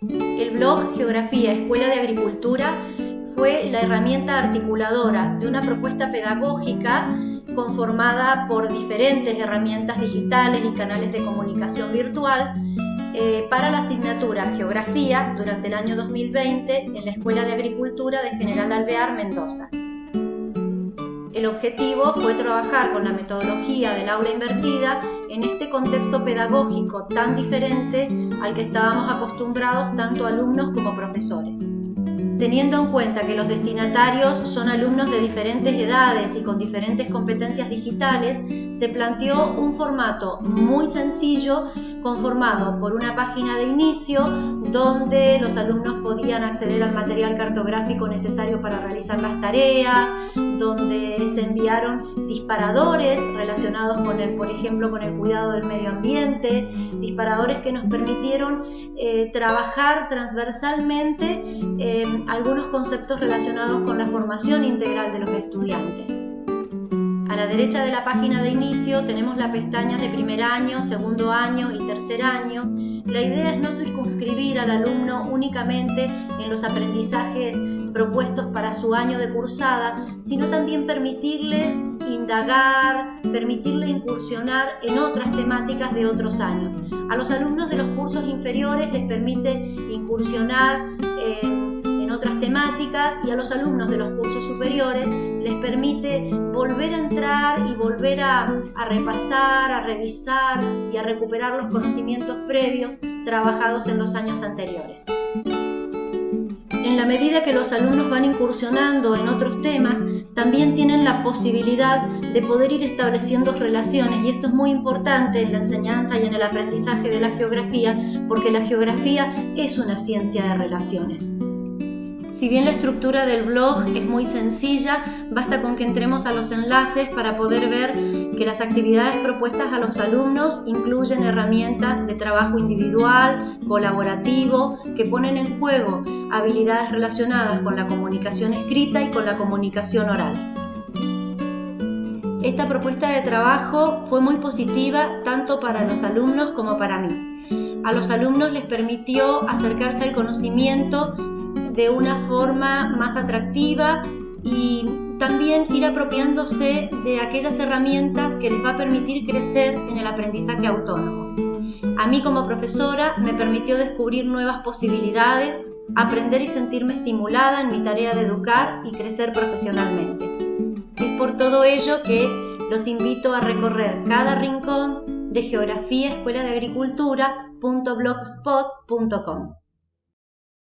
El blog Geografía Escuela de Agricultura fue la herramienta articuladora de una propuesta pedagógica conformada por diferentes herramientas digitales y canales de comunicación virtual eh, para la asignatura Geografía durante el año 2020 en la Escuela de Agricultura de General Alvear, Mendoza. El objetivo fue trabajar con la metodología del aula invertida en este contexto pedagógico tan diferente al que estábamos acostumbrados tanto alumnos como profesores. Teniendo en cuenta que los destinatarios son alumnos de diferentes edades y con diferentes competencias digitales, se planteó un formato muy sencillo conformado por una página de inicio donde los alumnos podían acceder al material cartográfico necesario para realizar las tareas, se enviaron disparadores relacionados con el, por ejemplo, con el cuidado del medio ambiente, disparadores que nos permitieron eh, trabajar transversalmente eh, algunos conceptos relacionados con la formación integral de los estudiantes. La derecha de la página de inicio tenemos las pestañas de primer año, segundo año y tercer año. La idea es no circunscribir al alumno únicamente en los aprendizajes propuestos para su año de cursada, sino también permitirle indagar, permitirle incursionar en otras temáticas de otros años. A los alumnos de los cursos inferiores les permite incursionar temáticas y a los alumnos de los cursos superiores les permite volver a entrar y volver a, a repasar, a revisar y a recuperar los conocimientos previos trabajados en los años anteriores. En la medida que los alumnos van incursionando en otros temas, también tienen la posibilidad de poder ir estableciendo relaciones y esto es muy importante en la enseñanza y en el aprendizaje de la geografía porque la geografía es una ciencia de relaciones. Si bien la estructura del blog es muy sencilla, basta con que entremos a los enlaces para poder ver que las actividades propuestas a los alumnos incluyen herramientas de trabajo individual, colaborativo, que ponen en juego habilidades relacionadas con la comunicación escrita y con la comunicación oral. Esta propuesta de trabajo fue muy positiva tanto para los alumnos como para mí. A los alumnos les permitió acercarse al conocimiento de una forma más atractiva y también ir apropiándose de aquellas herramientas que les va a permitir crecer en el aprendizaje autónomo. A mí como profesora me permitió descubrir nuevas posibilidades, aprender y sentirme estimulada en mi tarea de educar y crecer profesionalmente. Es por todo ello que los invito a recorrer cada rincón de Geografía Escuela de Agricultura.blogspot.com.